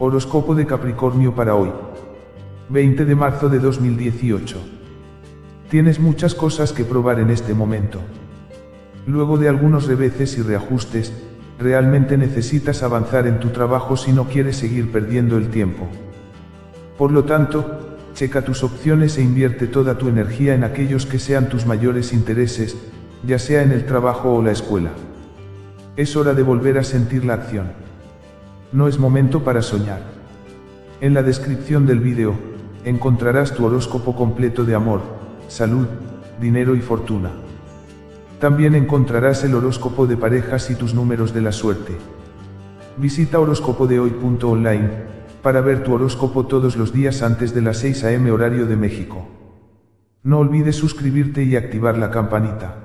Horóscopo de Capricornio para hoy. 20 de marzo de 2018. Tienes muchas cosas que probar en este momento. Luego de algunos reveses y reajustes, realmente necesitas avanzar en tu trabajo si no quieres seguir perdiendo el tiempo. Por lo tanto, checa tus opciones e invierte toda tu energía en aquellos que sean tus mayores intereses, ya sea en el trabajo o la escuela. Es hora de volver a sentir la acción. No es momento para soñar. En la descripción del vídeo, encontrarás tu horóscopo completo de amor, salud, dinero y fortuna. También encontrarás el horóscopo de parejas y tus números de la suerte. Visita horóscopodehoy.online para ver tu horóscopo todos los días antes de las 6 am horario de México. No olvides suscribirte y activar la campanita.